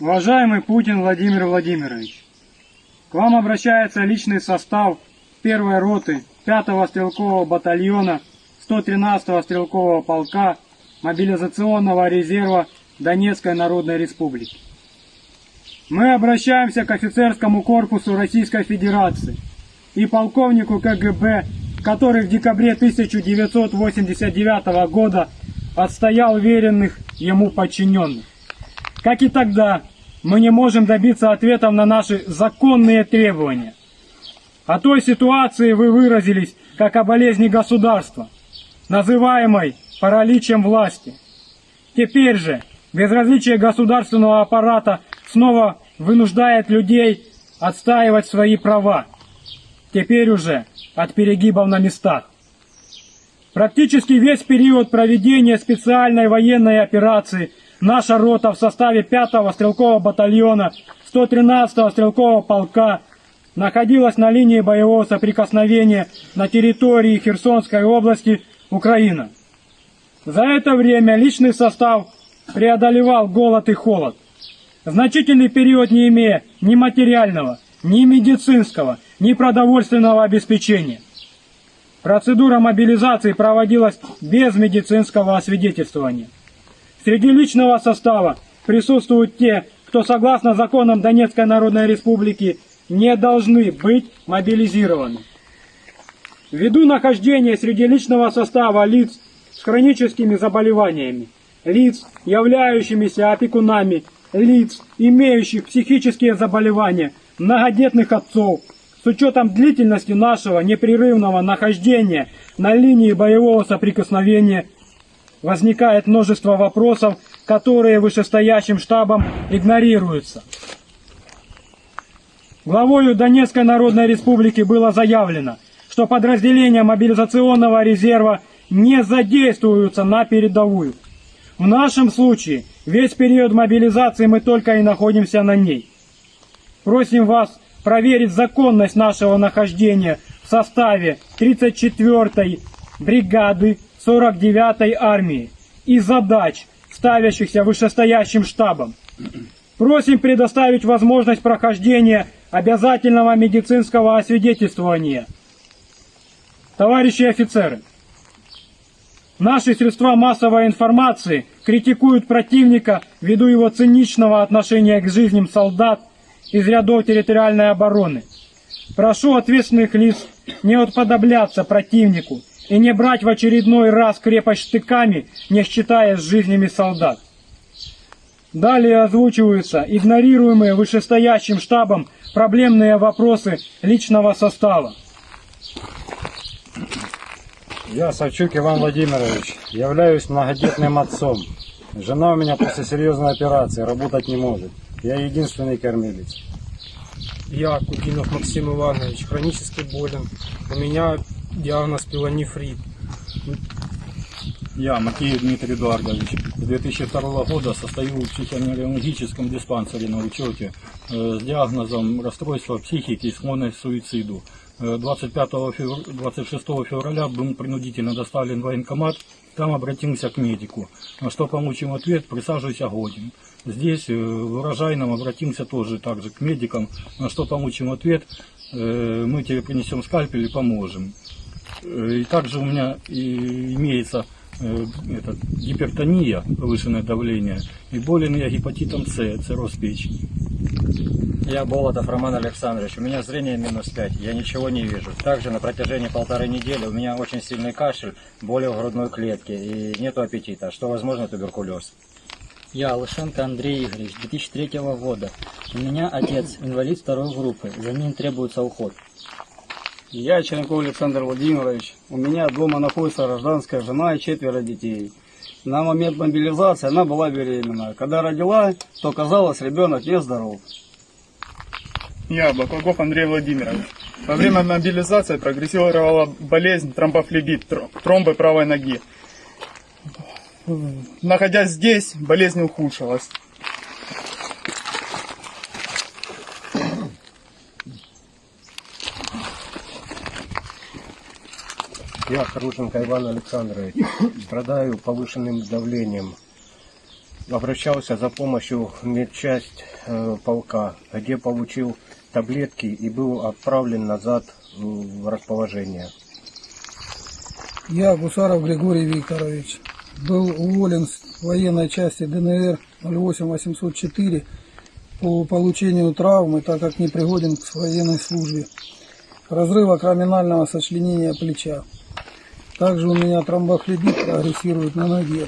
Уважаемый Путин Владимир Владимирович, к вам обращается личный состав первой роты 5-го стрелкового батальона 113-го стрелкового полка мобилизационного резерва Донецкой Народной Республики. Мы обращаемся к офицерскому корпусу Российской Федерации и полковнику КГБ, который в декабре 1989 года отстоял веренных ему подчиненных. Как и тогда, мы не можем добиться ответов на наши законные требования. О той ситуации вы выразились как о болезни государства, называемой параличем власти. Теперь же безразличие государственного аппарата снова вынуждает людей отстаивать свои права. Теперь уже от перегибов на местах. Практически весь период проведения специальной военной операции наша рота в составе 5-го стрелкового батальона 113-го стрелкового полка находилась на линии боевого соприкосновения на территории Херсонской области Украина. За это время личный состав преодолевал голод и холод. Значительный период не имея ни материального, ни медицинского, ни продовольственного обеспечения. Процедура мобилизации проводилась без медицинского освидетельствования. Среди личного состава присутствуют те, кто согласно законам Донецкой Народной Республики не должны быть мобилизированы. Ввиду нахождения среди личного состава лиц с хроническими заболеваниями, лиц, являющимися опекунами, лиц, имеющих психические заболевания, многодетных отцов, с учетом длительности нашего непрерывного нахождения на линии боевого соприкосновения, возникает множество вопросов, которые вышестоящим штабом игнорируются. Главою Донецкой Народной Республики было заявлено, что подразделения мобилизационного резерва не задействуются на передовую. В нашем случае весь период мобилизации мы только и находимся на ней. Просим вас проверить законность нашего нахождения в составе 34-й бригады 49-й армии и задач, ставящихся вышестоящим штабом. Просим предоставить возможность прохождения обязательного медицинского освидетельствования. Товарищи офицеры, Наши средства массовой информации критикуют противника ввиду его циничного отношения к жизням солдат из рядов территориальной обороны. Прошу ответственных лиц не отподобляться противнику и не брать в очередной раз крепость штыками, не считая с жизнями солдат. Далее озвучиваются игнорируемые вышестоящим штабом проблемные вопросы личного состава. Я, Савчук Иван Владимирович, являюсь многодетным отцом. Жена у меня после серьезной операции работать не может. Я единственный кормилец. Я, Кутинов Максим Иванович, хронически болен. У меня диагноз пилонефрит. Я, Макеев Дмитрий Эдуардович, с 2002 года состою в психоневрологическом диспансере на учете э, с диагнозом расстройства психики и склонность к суициду. Э, 25 февр... 26 февраля был принудительно доставлен в военкомат, там обратился к медику. На что получим ответ, присаживайся годен. Здесь, э, в урожайном, обратимся тоже также к медикам, на что получим ответ, э, мы тебе принесем скальпель и поможем. Э, И также у меня и имеется э, этот, гипертония, повышенное давление, и болен я гепатитом С, цирроз печени. Я Болотов Роман Александрович, у меня зрение минус 5, я ничего не вижу. Также на протяжении полторы недели у меня очень сильный кашель, боли в грудной клетке и нету аппетита, что возможно туберкулез. Я, Лышенко Андрей Игоревич, 2003 года. У меня отец, инвалид второй группы, за ним требуется уход. Я Черенков Александр Владимирович. У меня дома находится гражданская жена и четверо детей. На момент мобилизации она была беременна. Когда родила, то казалось, ребенок нездоров. Я, Баклаков Андрей Владимирович. Во время мобилизации прогрессировала болезнь тромбофлебит, тр- тромбы правой ноги. Находясь здесь, болезнь ухудшилась. Я Харушенко Иван Александрович. Страдаю повышенным давлением. обращался за помощью в медчасть э, полка, где получил таблетки и был отправлен назад в расположение. Я, Гусаров Григорий Викторович, был уволен с военной части ДНР 08804 по получению травмы, так как не пригоден к военной службе. Разрыва краминального сочленения плеча. Также у меня тромбофлебит прогрессирует на ноге.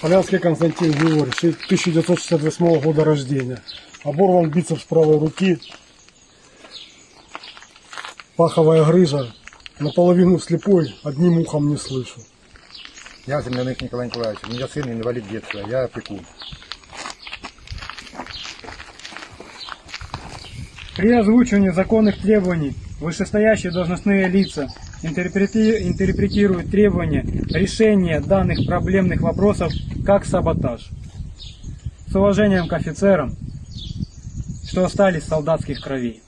Полянский Константин Григорьевич, 1968 года рождения. Оборван бицепс правой руки, паховая грыжа, наполовину слепой, одним ухом не слышу. Я Земляных Николай Николаевич, у меня сын инвалид детства, я опекун. При озвучивании законных требований вышестоящие должностные лица интерпрети- интерпретируют требования решения данных проблемных вопросов как саботаж. С уважением к офицерам, что остались солдатских крови.